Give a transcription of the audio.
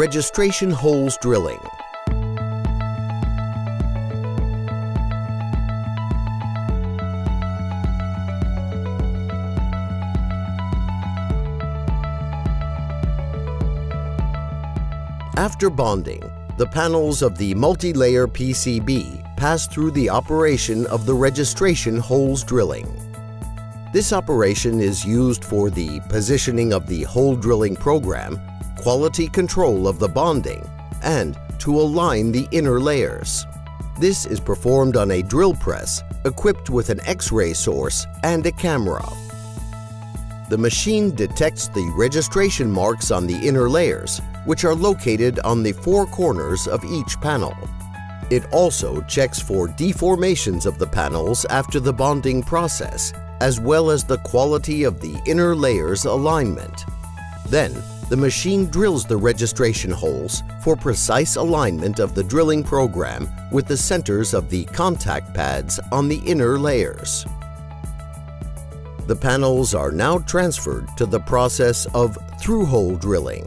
Registration holes drilling. After bonding, the panels of the multi-layer PCB pass through the operation of the registration holes drilling. This operation is used for the positioning of the hole drilling program, quality control of the bonding, and to align the inner layers. This is performed on a drill press equipped with an X-ray source and a camera. The machine detects the registration marks on the inner layers which are located on the four corners of each panel. It also checks for deformations of the panels after the bonding process, as well as the quality of the inner layers alignment. Then, the machine drills the registration holes for precise alignment of the drilling program with the centers of the contact pads on the inner layers. The panels are now transferred to the process of through-hole drilling.